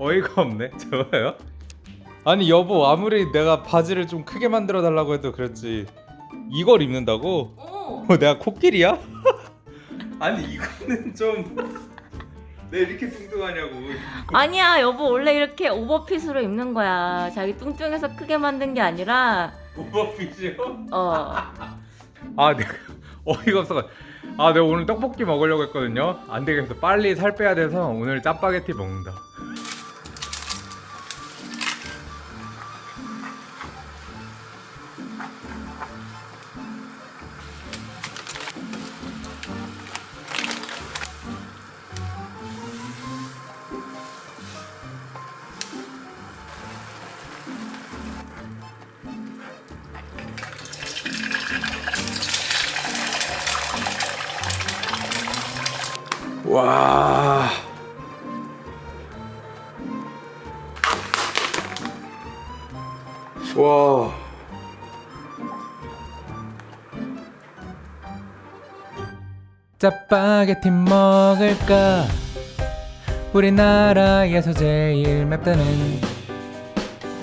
어이가 없네. 저요? 아니 여보 아무리 내가 바지를 좀 크게 만들어 달라고 해도 그렇지 이걸 입는다고? 어. 어, 내가 코끼리야? 아니 이거는 좀. 내 이렇게 뚱뚱하냐고. 아니야 여보 원래 이렇게 오버핏으로 입는 거야 자기 뚱뚱해서 크게 만든 게 아니라 오버핏이요? 어아 내가 어이가 없어. 아 내가 오늘 떡볶이 먹으려고 했거든요. 안 되겠어. 빨리 살 빼야 돼서 오늘 짜파게티 먹는다. 와. 와. 짜파게티 먹을까? 우리나라에서 제일 맵다는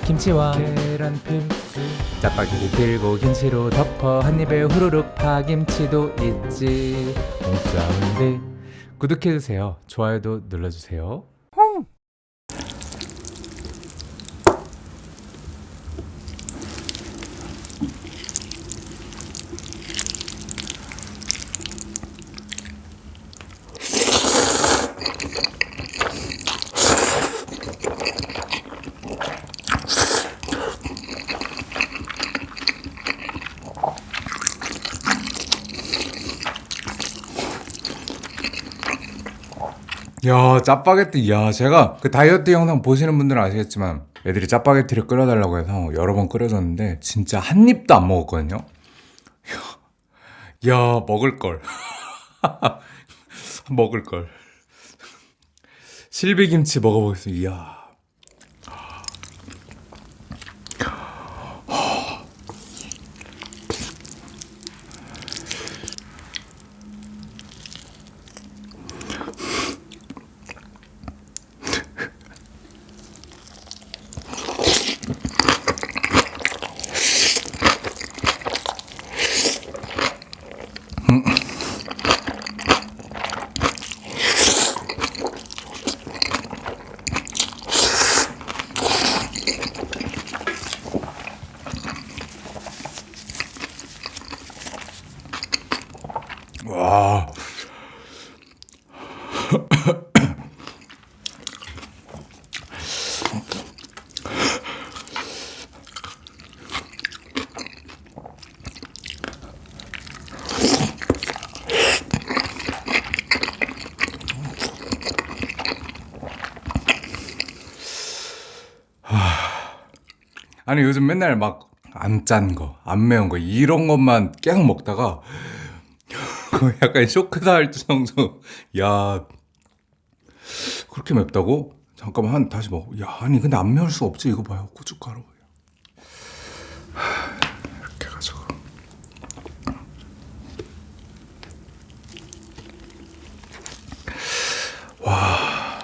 김치와 계란 필수 짜파게티 들고 김치로 덮어 한 입에 후루룩 파김치도 있지 홈사운드 구독해주세요. 좋아요도 눌러주세요 야 짜파게티. 야 제가 그 다이어트 영상 보시는 분들은 아시겠지만 애들이 짜파게티를 끓여달라고 해서 여러 번 끓여줬는데 진짜 한 입도 안 먹었거든요. 야, 야 먹을 걸. 먹을 걸. 실비김치 먹어보겠습니다. 이야 와 아니 요즘 맨날 막 안 짠 거, 안 매운 거 이런 것만 계속 먹다가 약간 쇼크다 할 정도. 야 그렇게 맵다고? 잠깐만 한 다시 먹어. 야 아니 근데 안 매울 수 없지 이거 봐요 고춧가루. 하, 이렇게 해가지고. 와.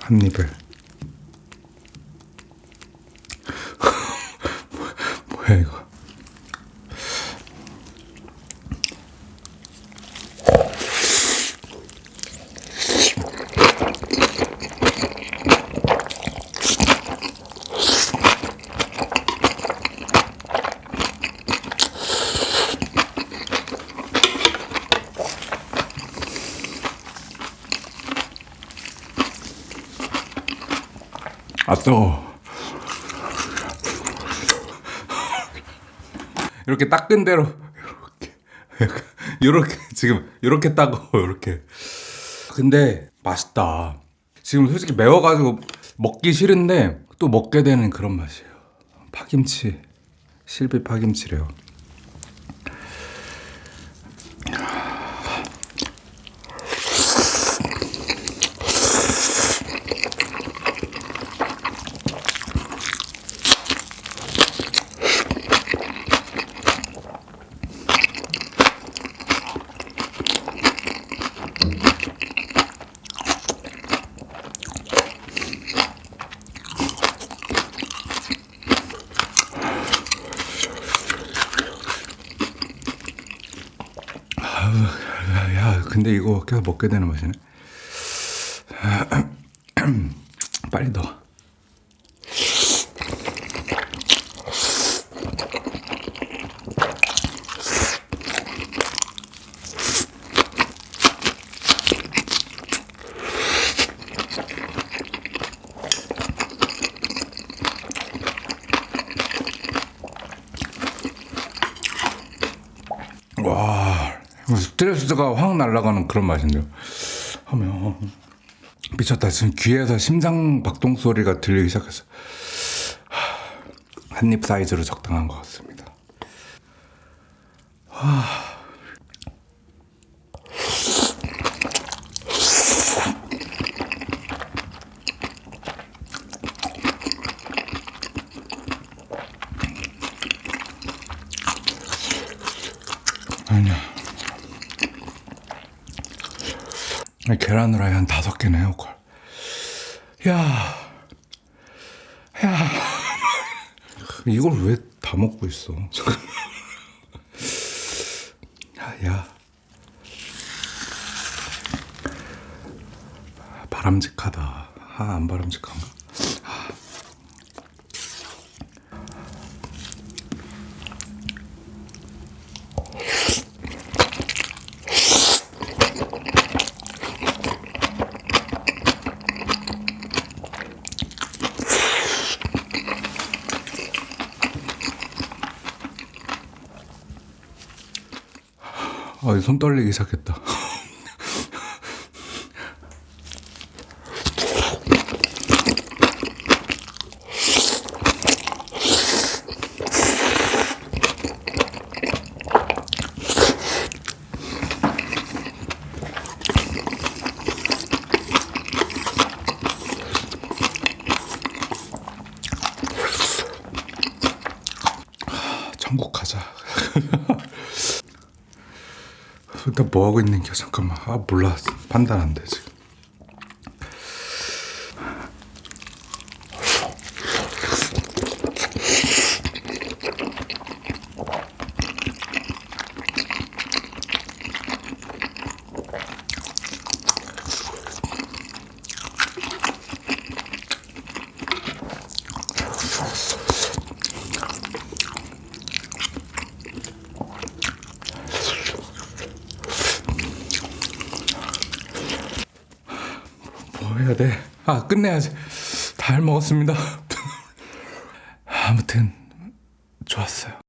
한 입을. 뭐야 이거? 아 뜨거. 이렇게 닦은 대로 이렇게 이렇게 지금 이렇게 따고 이렇게. 근데 맛있다. 지금 솔직히 매워가지고 먹기 싫은데 또 먹게 되는 그런 맛이에요. 파김치 실비 파김치래요. 야, 근데 이거 계속 먹게 되는 맛이네. 빨리 넣어. 와, 스트레스가 확 날아가는 그런 맛인데요. 하면 미쳤다. 지금 귀에서 심장 박동 소리가 들리기 시작했어. 한입 사이즈로 적당한 것 같습니다. 아 계란 후라이 한 다섯 개네 요 걸. 야, 야, 이걸 왜 다 먹고 있어? 야, 야. 바람직하다. 아, 안 바람직한가? 손 떨리기 시작했다. 천국 가자. 일단 뭐 하고 있는 게 잠깐만. 아 몰라 판단 안돼 지금. 뭐 해야 돼? 아 끝내야지. 다잘 먹었습니다. 아무튼 좋았어요.